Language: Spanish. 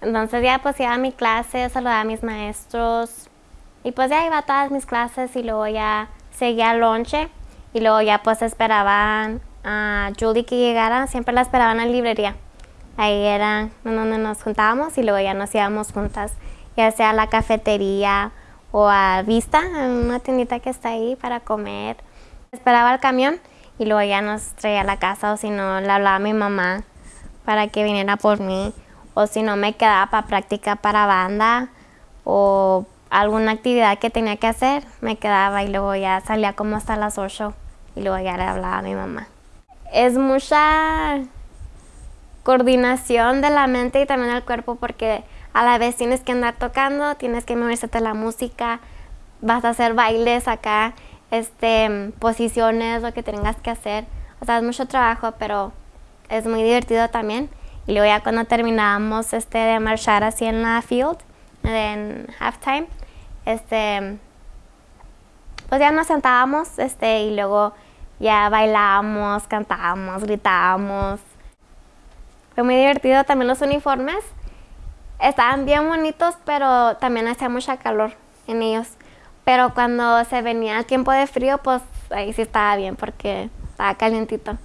Entonces ya pues iba a mi clase, saludaba a mis maestros. Y pues ya iba a todas mis clases y luego ya seguía lonche. Y luego ya pues esperaban a Julie que llegara, siempre la esperaban en la librería. Ahí era donde nos juntábamos y luego ya nos íbamos juntas, ya sea a la cafetería o a Vista, en una tiendita que está ahí para comer. Esperaba el camión y luego ya nos traía a la casa o si no le hablaba a mi mamá para que viniera por mí o si no me quedaba para práctica para banda o alguna actividad que tenía que hacer, me quedaba y luego ya salía como hasta las 8 y luego ya le hablaba a mi mamá. Es mucha coordinación de la mente y también del cuerpo porque a la vez tienes que andar tocando, tienes que memorizarte la música, vas a hacer bailes acá, este, posiciones, lo que tengas que hacer. O sea, es mucho trabajo, pero es muy divertido también. Y luego ya cuando terminábamos este, de marchar así en la field, en halftime, este, pues ya nos sentábamos este, y luego ya bailábamos, cantábamos, gritábamos. Fue muy divertido también los uniformes. Estaban bien bonitos, pero también hacía mucha calor en ellos. Pero cuando se venía el tiempo de frío, pues ahí sí estaba bien porque estaba calientito.